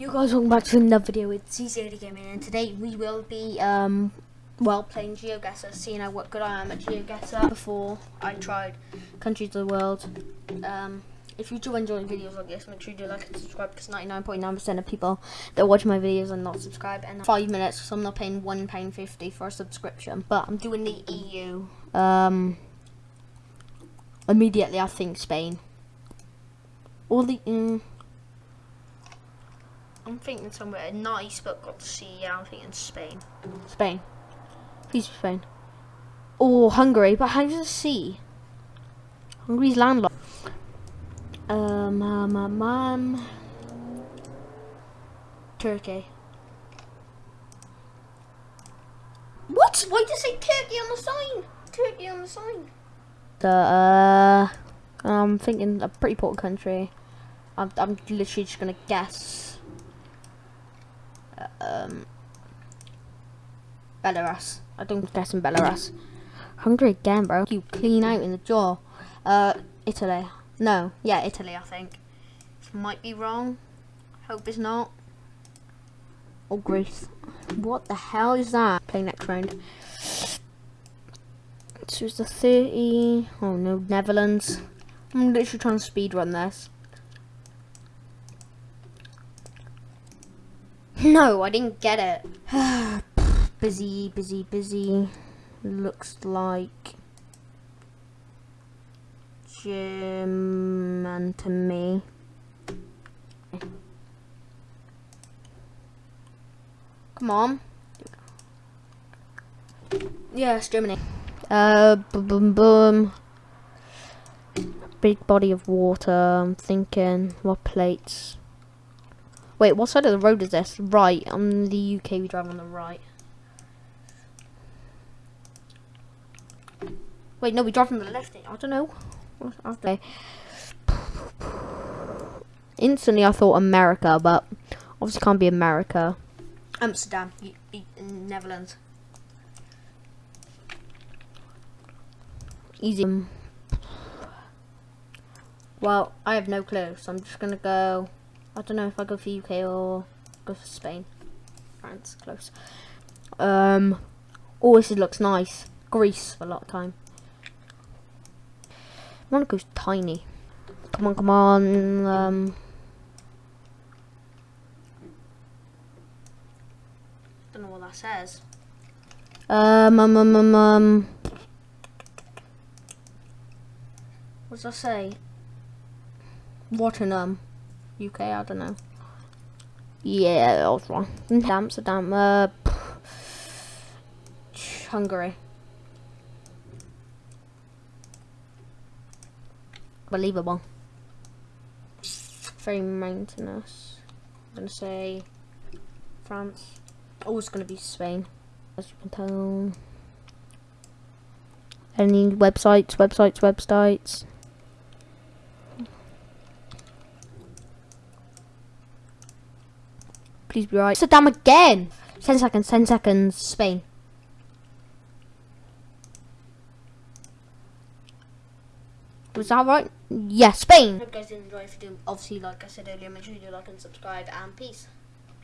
You guys, welcome back to another video with CCAD Gaming, and today we will be, um, well, playing GeoGuessr, seeing how what good I am at GeoGuessr before I tried Countries of the World. Um, if you do enjoy videos like this, make sure you do like and subscribe, because 99.9% of people that watch my videos are not subscribed, and 5 minutes, so I'm not paying £1.50 for a subscription, but I'm doing the EU, um, immediately I think Spain. All the, mm, I'm thinking somewhere nice but got the sea. Yeah, I'm thinking Spain. Spain. Please Spain. Oh, Hungary, but how's the sea? Hungary's landlocked. Um, um, um, um. Turkey. What? Why does it say Turkey on the sign? Turkey on the sign. The, uh, I'm thinking a pretty poor country. I'm, I'm literally just gonna guess um, Belarus. I don't guess in Belarus. Hungary again, bro. You clean out in the jaw. Uh, Italy. No, yeah, Italy, I think. This might be wrong. Hope it's not. Or Greece. What the hell is that? Play next round. This was the 30. Oh no, Netherlands. I'm literally trying to speed run this. No, I didn't get it. busy, busy, busy. Looks like German to me. Come on. Yes, Germany. Uh, boom, boom, boom. Big body of water. I'm thinking, what plates? Wait, what side of the road is this? Right, on the UK we drive on the right. Wait, no, we drive from the left. I don't know. Okay. Instantly I thought America, but obviously can't be America. Amsterdam, Netherlands. Easy. Well, I have no clue, so I'm just gonna go I don't know if I go for UK or go for Spain. France, close. Um, oh, this looks nice. Greece for a lot of time. Monaco's tiny. Come on, come on. Um, don't know what that says. Um, um, um, um, um. What does that say? Watternum. UK, I don't know. Yeah, I was wrong. Amsterdam, uh, Hungary. Believable. Very mountainous. I'm gonna say France. Oh, it's gonna be Spain, as you can tell. Any websites, websites, websites. Please be right. Saddam again. 10 seconds, 10 seconds. Spain. Was that right? Yes, yeah, Spain. Hope you guys did enjoy. If you do, obviously, like I said earlier, make sure you do like and subscribe. And peace.